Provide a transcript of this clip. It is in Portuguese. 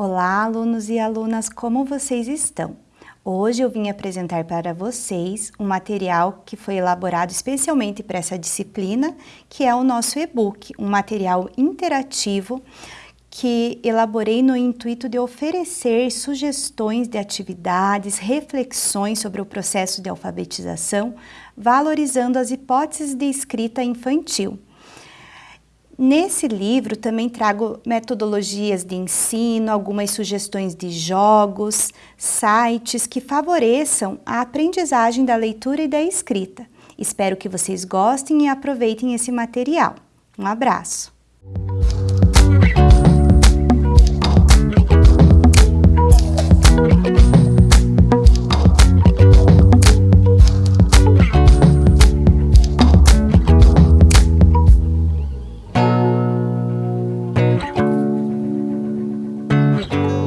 alunos e alunas, como vocês estão? Hoje eu vim apresentar para vocês um material que foi elaborado especialmente para essa disciplina, que é o nosso e-book, um material interativo que elaborei no intuito de oferecer sugestões de atividades, reflexões sobre o processo de alfabetização, valorizando as hipóteses de escrita infantil. Nesse livro também trago metodologias de ensino, algumas sugestões de jogos, sites que favoreçam a aprendizagem da leitura e da escrita. Espero que vocês gostem e aproveitem esse material. Um abraço! you.